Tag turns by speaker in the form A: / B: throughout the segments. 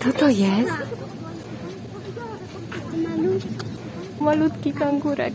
A: Kto to jest? Malutki kangurek.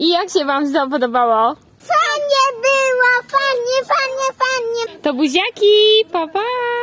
A: I jak się wam podobało?
B: Fajnie było, fajnie, fajnie, fajnie.
A: To buziaki, pa pa!